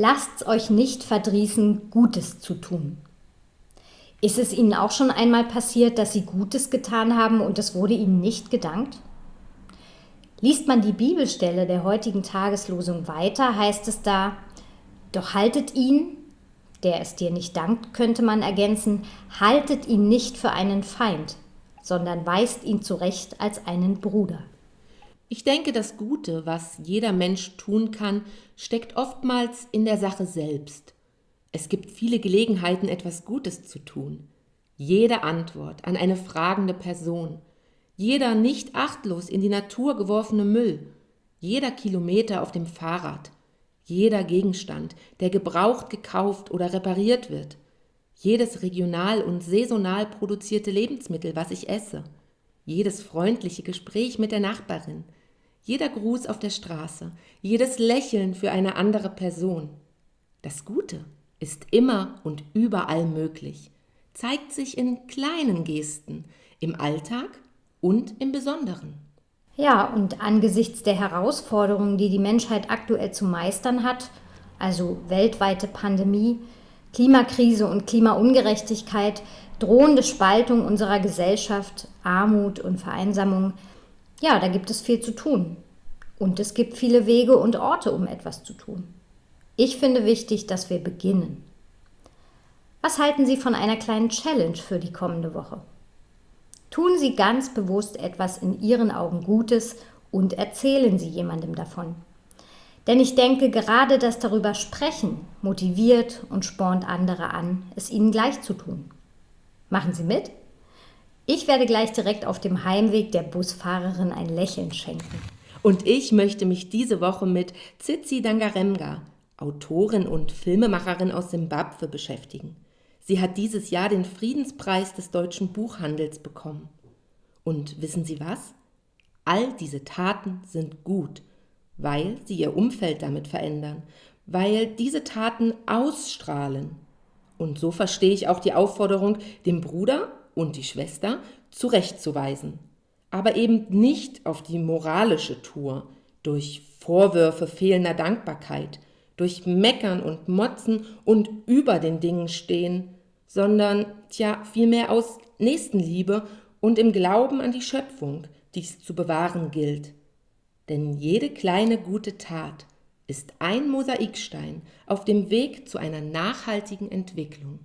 Lasst's euch nicht verdrießen, Gutes zu tun. Ist es Ihnen auch schon einmal passiert, dass Sie Gutes getan haben und es wurde Ihnen nicht gedankt? Liest man die Bibelstelle der heutigen Tageslosung weiter, heißt es da, doch haltet ihn, der es dir nicht dankt, könnte man ergänzen, haltet ihn nicht für einen Feind, sondern weist ihn zurecht als einen Bruder. Ich denke, das Gute, was jeder Mensch tun kann, steckt oftmals in der Sache selbst. Es gibt viele Gelegenheiten, etwas Gutes zu tun. Jede Antwort an eine fragende Person, jeder nicht achtlos in die Natur geworfene Müll, jeder Kilometer auf dem Fahrrad, jeder Gegenstand, der gebraucht gekauft oder repariert wird, jedes regional und saisonal produzierte Lebensmittel, was ich esse, jedes freundliche Gespräch mit der Nachbarin, jeder Gruß auf der Straße, jedes Lächeln für eine andere Person. Das Gute ist immer und überall möglich, zeigt sich in kleinen Gesten, im Alltag und im Besonderen. Ja, und angesichts der Herausforderungen, die die Menschheit aktuell zu meistern hat, also weltweite Pandemie, Klimakrise und Klimaungerechtigkeit, drohende Spaltung unserer Gesellschaft, Armut und Vereinsamung, ja, da gibt es viel zu tun. Und es gibt viele Wege und Orte, um etwas zu tun. Ich finde wichtig, dass wir beginnen. Was halten Sie von einer kleinen Challenge für die kommende Woche? Tun Sie ganz bewusst etwas in Ihren Augen Gutes und erzählen Sie jemandem davon. Denn ich denke, gerade das darüber sprechen motiviert und spornt andere an, es ihnen gleich zu tun. Machen Sie mit? Ich werde gleich direkt auf dem Heimweg der Busfahrerin ein Lächeln schenken. Und ich möchte mich diese Woche mit Tsitsi Dangaremga, Autorin und Filmemacherin aus Simbabwe, beschäftigen. Sie hat dieses Jahr den Friedenspreis des deutschen Buchhandels bekommen. Und wissen Sie was? All diese Taten sind gut, weil sie ihr Umfeld damit verändern, weil diese Taten ausstrahlen. Und so verstehe ich auch die Aufforderung, den Bruder und die Schwester zurechtzuweisen, aber eben nicht auf die moralische Tour, durch Vorwürfe fehlender Dankbarkeit, durch Meckern und Motzen und über den Dingen stehen, sondern tja, vielmehr aus Nächstenliebe und im Glauben an die Schöpfung, die es zu bewahren gilt. Denn jede kleine gute Tat ist ein Mosaikstein auf dem Weg zu einer nachhaltigen Entwicklung.